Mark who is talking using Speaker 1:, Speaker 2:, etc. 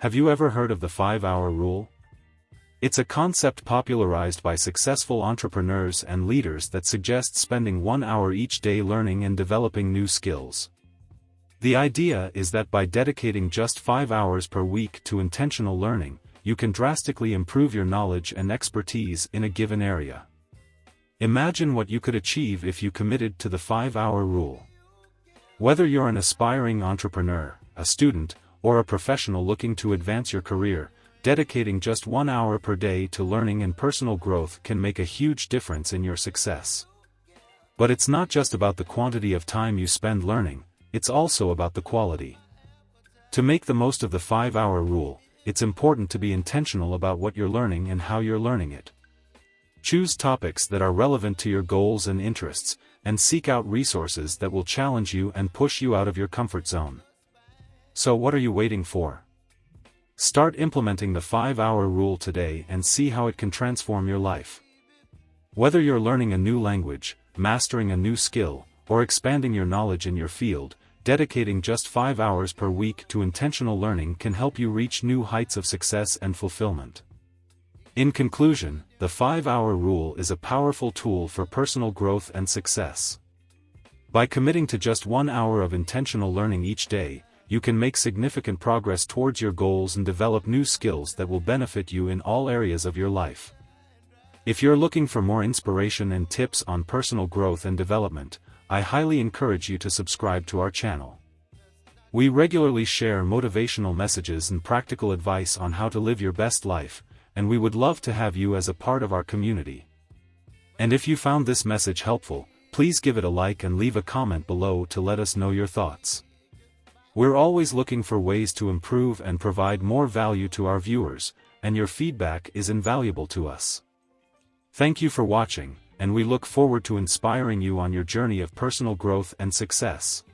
Speaker 1: Have you ever heard of the 5-hour rule? It's a concept popularized by successful entrepreneurs and leaders that suggests spending one hour each day learning and developing new skills. The idea is that by dedicating just 5 hours per week to intentional learning, you can drastically improve your knowledge and expertise in a given area. Imagine what you could achieve if you committed to the 5-hour rule. Whether you're an aspiring entrepreneur, a student, or a professional looking to advance your career, dedicating just one hour per day to learning and personal growth can make a huge difference in your success. But it's not just about the quantity of time you spend learning, it's also about the quality. To make the most of the 5-hour rule, it's important to be intentional about what you're learning and how you're learning it. Choose topics that are relevant to your goals and interests, and seek out resources that will challenge you and push you out of your comfort zone. So what are you waiting for? Start implementing the 5-hour rule today and see how it can transform your life. Whether you're learning a new language, mastering a new skill, or expanding your knowledge in your field, dedicating just 5 hours per week to intentional learning can help you reach new heights of success and fulfillment. In conclusion, the 5-hour rule is a powerful tool for personal growth and success. By committing to just one hour of intentional learning each day, you can make significant progress towards your goals and develop new skills that will benefit you in all areas of your life. If you're looking for more inspiration and tips on personal growth and development, I highly encourage you to subscribe to our channel. We regularly share motivational messages and practical advice on how to live your best life, and we would love to have you as a part of our community. And if you found this message helpful, please give it a like and leave a comment below to let us know your thoughts. We're always looking for ways to improve and provide more value to our viewers, and your feedback is invaluable to us. Thank you for watching and we look forward to inspiring you on your journey of personal growth and success.